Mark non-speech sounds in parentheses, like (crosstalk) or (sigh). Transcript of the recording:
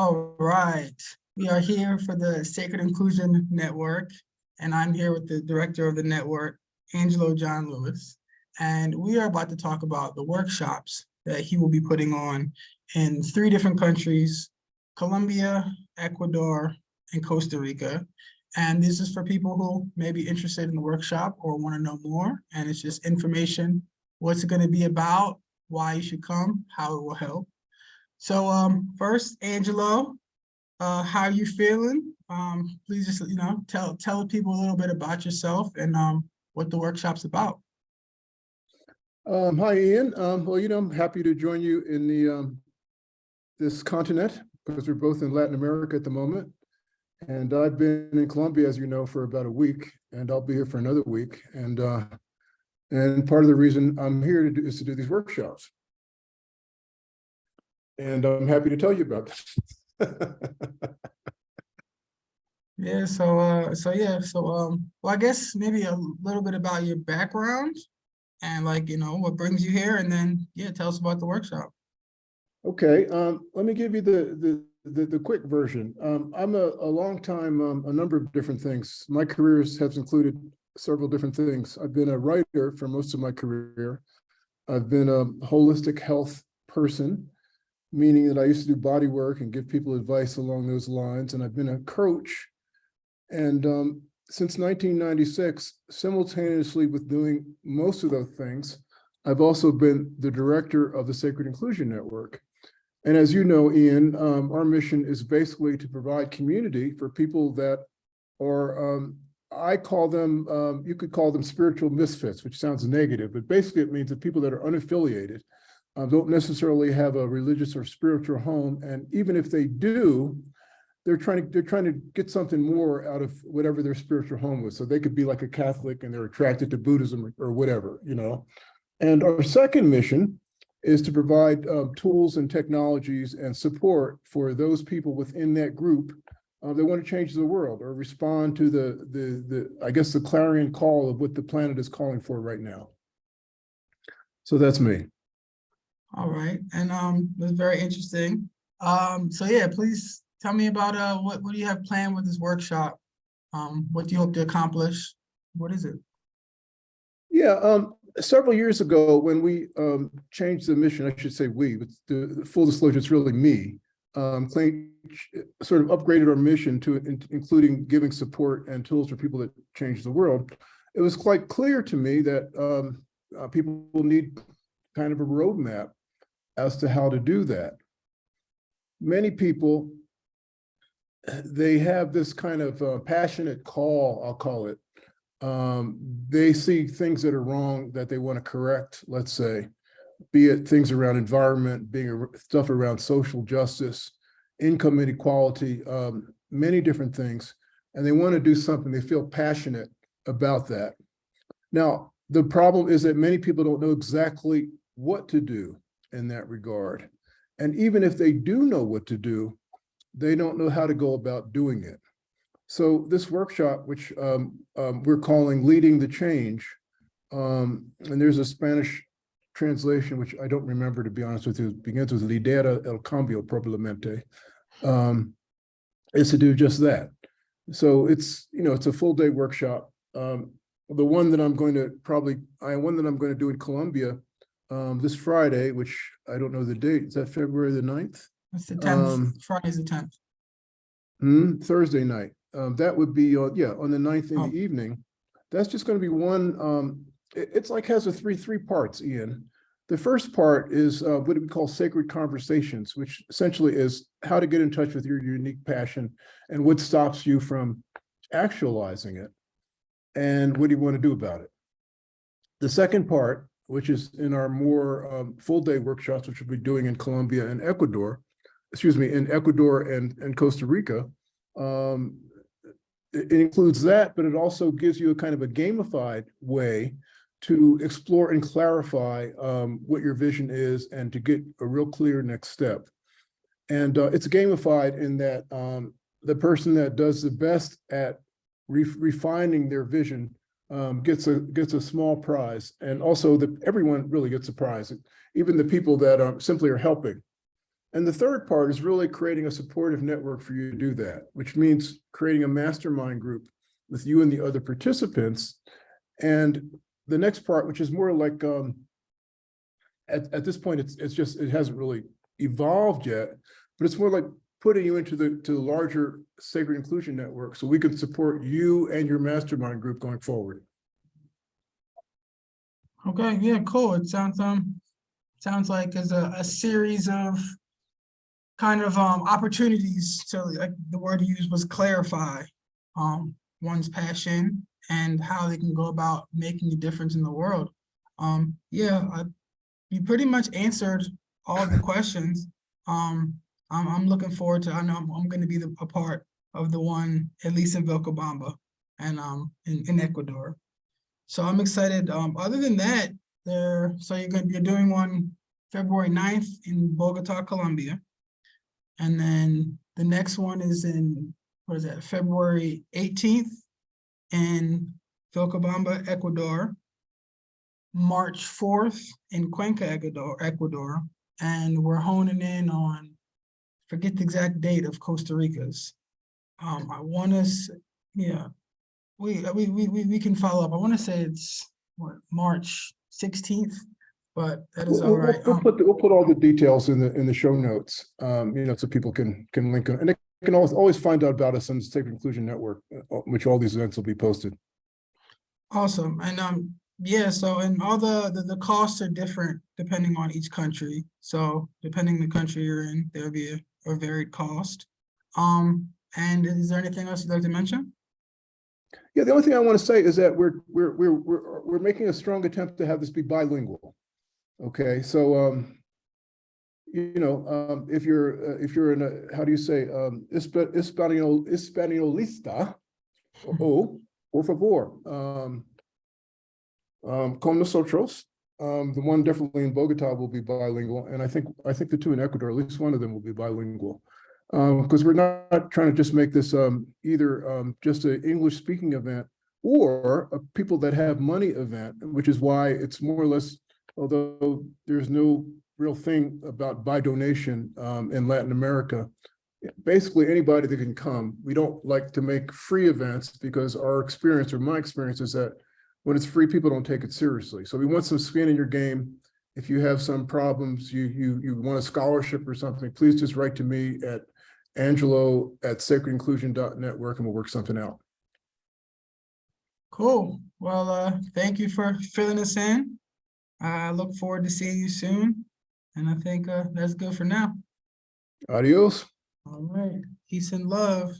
All right, we are here for the Sacred Inclusion Network, and I'm here with the director of the network, Angelo John Lewis. And we are about to talk about the workshops that he will be putting on in three different countries, Colombia, Ecuador, and Costa Rica. And this is for people who may be interested in the workshop or want to know more. And it's just information, what's it going to be about, why you should come, how it will help. So um, first, Angelo, uh, how are you feeling? Um, please just, you know, tell tell people a little bit about yourself and um, what the workshop's about. Um, hi, Ian. Um, well, you know, I'm happy to join you in the um, this continent because we're both in Latin America at the moment. And I've been in Colombia, as you know, for about a week, and I'll be here for another week. And uh, and part of the reason I'm here to do is to do these workshops. And I'm happy to tell you about that. (laughs) Yeah, so uh, so yeah, so um, well, I guess maybe a little bit about your background and like, you know, what brings you here, and then yeah, tell us about the workshop. Okay, um, let me give you the the the, the quick version. Um, I'm a, a long time, um, a number of different things. My careers has included several different things. I've been a writer for most of my career. I've been a holistic health person, meaning that I used to do body work and give people advice along those lines. And I've been a coach. And um, since 1996, simultaneously with doing most of those things, I've also been the director of the Sacred Inclusion Network. And as you know, Ian, um, our mission is basically to provide community for people that are, um, I call them, um, you could call them spiritual misfits, which sounds negative, but basically it means that people that are unaffiliated uh, don't necessarily have a religious or spiritual home. And even if they do, they're trying to they're trying to get something more out of whatever their spiritual home was. So they could be like a Catholic and they're attracted to Buddhism or, whatever, you know. And our second mission is to provide um, tools and technologies and support for those people within that group uh, that want to change the world or respond to the, the, the, I guess, the clarion call of what the planet is calling for right now. So that's me. All right, and um, was very interesting. Um, so yeah, please tell me about uh, what what do you have planned with this workshop? Um, what do you hope to accomplish? What is it? Yeah, um, several years ago, when we um, changed the mission, I should say we, but the, full disclosure, it's really me, um, sort of upgraded our mission to in, including giving support and tools for people that change the world. It was quite clear to me that um, uh, people need kind of a roadmap as to how to do that. Many people, they have this kind of uh, passionate call, I'll call it, um, they see things that are wrong that they want to correct, let's say, be it things around environment, being stuff around social justice, income inequality, um, many different things, and they want to do something. They feel passionate about that. Now, the problem is that many people don't know exactly what to do in that regard. And even if they do know what to do, they don't know how to go about doing it. So this workshop, which um, um, we're calling Leading the Change, um, and there's a Spanish translation, which I don't remember, to be honest with you, begins with Lidera el cambio probablemente, um, is to do just that. So it's, you know, it's a full day workshop. Um, the one that I'm going to probably, I one that I'm going to do in Colombia um, this Friday, which I don't know the date, is that February the 9th? That's the tenth. Um, Friday's the tenth. Hmm, Thursday night. Um, that would be, uh, yeah, on the ninth in Oh. the evening. That's just gonna be one, um, it- it's like has a three, three parts, Ian. The first part is, uh, what we call sacred conversations, which essentially is how to get in touch with your unique passion and what stops you from actualizing it. And what do you want to do about it? The second part, which is in our more, um, full day workshops, which we'll be doing in Colombia and Ecuador, excuse me, in Ecuador and, and Costa Rica, um, it, includes that, but it also gives you a kind of a gamified way to explore and clarify um, what your vision is and to get a real clear next step. And uh, it's gamified in that um, the person that does the best at re refining their vision um, gets a gets a small prize, and also the everyone really gets a prize, even the people that um, simply are helping. And the third part is really creating a supportive network for you to do that, which means creating a mastermind group with you and the other participants. And the next part, which is more like, um, at, at this point, it's, it's just, it hasn't really evolved yet, but it's more like putting you into the, to the larger Sacred Inclusion Network, so we can support you and your mastermind group going forward. Okay, yeah, cool. It sounds, um, sounds like as a, a series of kind of, um, opportunities. So like the word you used was clarify, um, one's passion and how they can go about making a difference in the world. Um, yeah, I, you pretty much answered all the questions. Um, I'm, I'm looking forward to, I know I'm, I'm gonna be the, a part of the one, at least in Vilcabamba and, um, in, in Ecuador. So I'm excited. Um, other than that, there, so you're you're doing one February 9th in Bogota, Colombia. And then the next one is in, what is that, February eighteenth in Vilcabamba, Ecuador. March fourth in Cuenca, Ecuador, Ecuador, and we're honing in on, forget the exact date of Costa Rica's. Um, I want to, yeah, we, we, we, we, we can follow up. I want to say it's, what, March sixteenth, but that is We'll, all we'll- right. we'll Um, put, the- we'll put all the details in the, in the show notes, um, you know, so people can, can link them. And they can always, always find out about us on the Sacred Inclusion Network, uh, which all these events will be posted. Awesome, and um, yeah, so and all the, the, the costs are different depending on each country. So depending the country you're in, there'll be a, a varied cost. Um, and is there anything else you'd like to mention? Yeah, the only thing I want to say is that we're, we're, we're, we're, we're making a strong attempt to have this be bilingual. Okay, so, um, you know, um, if you're, uh, if you're in a, how do you say, um, Hispa- Hispanio, Hispaniolista, (laughs) oh, por favor, um, um, con nosotros, um, the one definitely in Bogota will be bilingual, and I think, I think the two in Ecuador, at least one of them will be bilingual. Um, because we're not trying to just make this, um, either, um, just an English-speaking event or a people that have money event, which is why it's more or less, although there's no real thing about by donation, um, in Latin America, basically anybody that can come. We don't like to make free events because our experience or my experience is that when it's free, people don't take it seriously. So we want some skin in your game. If you have some problems, you you you want a scholarship or something, please just write to me at angelo at sacredinclusion.network and we'll work something out. Cool, well, uh, thank you for filling us in. I look forward to seeing you soon, and I think, uh, that's good for now. Adios. All right, peace and love.